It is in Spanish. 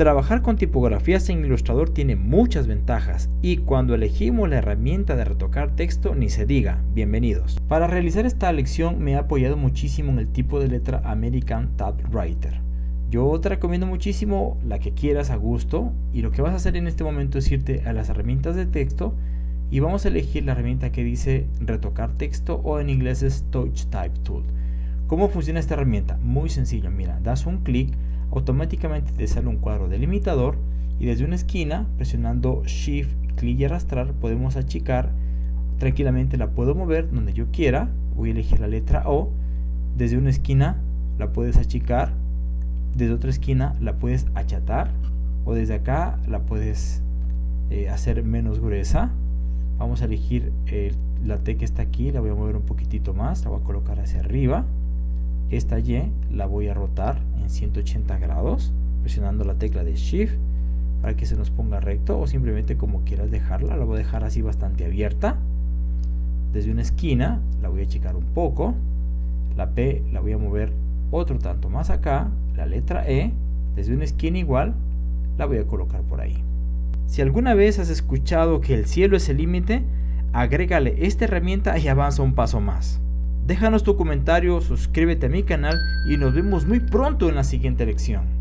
Trabajar con tipografías en Illustrator tiene muchas ventajas y cuando elegimos la herramienta de retocar texto ni se diga, bienvenidos. Para realizar esta lección me he apoyado muchísimo en el tipo de letra American Typewriter. Yo te recomiendo muchísimo la que quieras a gusto y lo que vas a hacer en este momento es irte a las herramientas de texto y vamos a elegir la herramienta que dice retocar texto o en inglés es Touch Type Tool. ¿Cómo funciona esta herramienta? Muy sencillo, mira, das un clic automáticamente te sale un cuadro delimitador y desde una esquina, presionando Shift, clic y arrastrar, podemos achicar, tranquilamente la puedo mover donde yo quiera, voy a elegir la letra O, desde una esquina la puedes achicar, desde otra esquina la puedes achatar, o desde acá la puedes eh, hacer menos gruesa, vamos a elegir eh, la T que está aquí, la voy a mover un poquitito más, la voy a colocar hacia arriba, esta Y la voy a rotar en 180 grados presionando la tecla de Shift para que se nos ponga recto o simplemente como quieras dejarla, la voy a dejar así bastante abierta. Desde una esquina la voy a achicar un poco la P la voy a mover otro tanto más acá la letra E desde una esquina igual la voy a colocar por ahí. Si alguna vez has escuchado que el cielo es el límite agrégale esta herramienta y avanza un paso más Déjanos tu comentario, suscríbete a mi canal y nos vemos muy pronto en la siguiente lección.